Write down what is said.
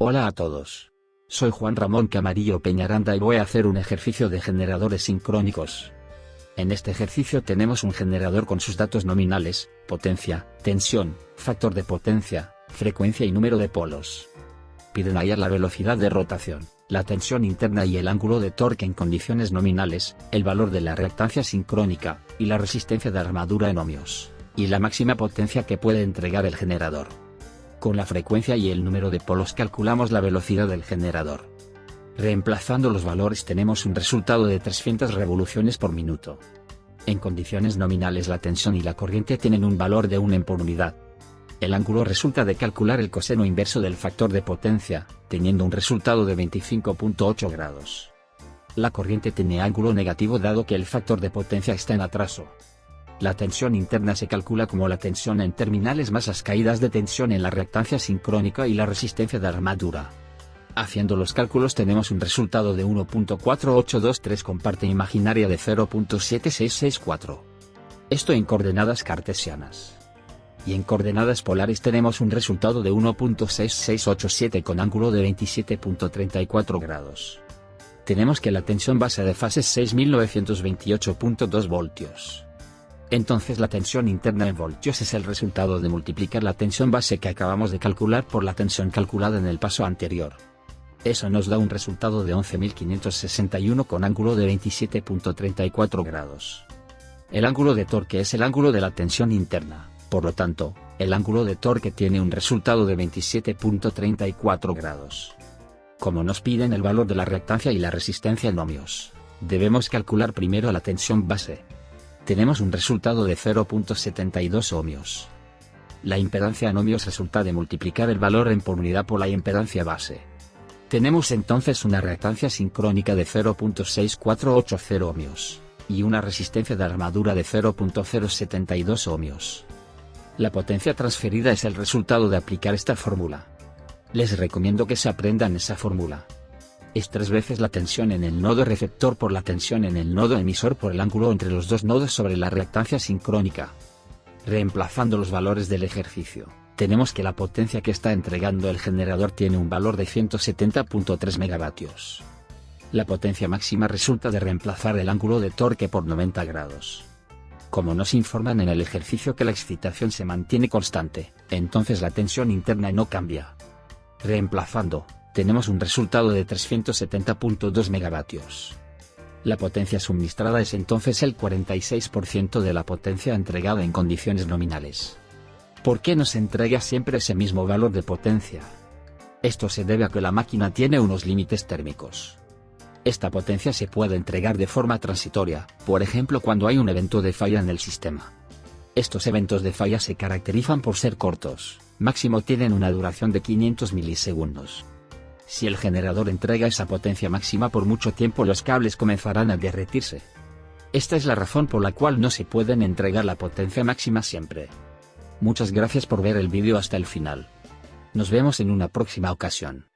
Hola a todos. Soy Juan Ramón Camarillo Peñaranda y voy a hacer un ejercicio de generadores sincrónicos. En este ejercicio tenemos un generador con sus datos nominales, potencia, tensión, factor de potencia, frecuencia y número de polos. Piden hallar la velocidad de rotación, la tensión interna y el ángulo de torque en condiciones nominales, el valor de la reactancia sincrónica, y la resistencia de armadura en ohmios, y la máxima potencia que puede entregar el generador. Con la frecuencia y el número de polos calculamos la velocidad del generador. Reemplazando los valores tenemos un resultado de 300 revoluciones por minuto. En condiciones nominales la tensión y la corriente tienen un valor de 1 en por unidad. El ángulo resulta de calcular el coseno inverso del factor de potencia, teniendo un resultado de 25.8 grados. La corriente tiene ángulo negativo dado que el factor de potencia está en atraso. La tensión interna se calcula como la tensión en terminales más las caídas de tensión en la reactancia sincrónica y la resistencia de armadura. Haciendo los cálculos tenemos un resultado de 1.4823 con parte imaginaria de 0.7664. Esto en coordenadas cartesianas. Y en coordenadas polares tenemos un resultado de 1.6687 con ángulo de 27.34 grados. Tenemos que la tensión base de fase es 6928.2 voltios. Entonces la tensión interna en voltios es el resultado de multiplicar la tensión base que acabamos de calcular por la tensión calculada en el paso anterior. Eso nos da un resultado de 11.561 con ángulo de 27.34 grados. El ángulo de torque es el ángulo de la tensión interna, por lo tanto, el ángulo de torque tiene un resultado de 27.34 grados. Como nos piden el valor de la reactancia y la resistencia en ohmios, debemos calcular primero la tensión base. Tenemos un resultado de 0.72 ohmios. La impedancia en ohmios resulta de multiplicar el valor en por unidad por la impedancia base. Tenemos entonces una reactancia sincrónica de 0.6480 ohmios, y una resistencia de armadura de 0.072 ohmios. La potencia transferida es el resultado de aplicar esta fórmula. Les recomiendo que se aprendan esa fórmula. Es tres veces la tensión en el nodo receptor por la tensión en el nodo emisor por el ángulo entre los dos nodos sobre la reactancia sincrónica. Reemplazando los valores del ejercicio tenemos que la potencia que está entregando el generador tiene un valor de 170.3 megavatios. La potencia máxima resulta de reemplazar el ángulo de torque por 90 grados. Como nos informan en el ejercicio que la excitación se mantiene constante, entonces la tensión interna no cambia. Reemplazando, tenemos un resultado de 370.2 megavatios. La potencia suministrada es entonces el 46% de la potencia entregada en condiciones nominales. ¿Por qué nos entrega siempre ese mismo valor de potencia? Esto se debe a que la máquina tiene unos límites térmicos. Esta potencia se puede entregar de forma transitoria, por ejemplo cuando hay un evento de falla en el sistema. Estos eventos de falla se caracterizan por ser cortos, máximo tienen una duración de 500 milisegundos. Si el generador entrega esa potencia máxima por mucho tiempo los cables comenzarán a derretirse. Esta es la razón por la cual no se pueden entregar la potencia máxima siempre. Muchas gracias por ver el vídeo hasta el final. Nos vemos en una próxima ocasión.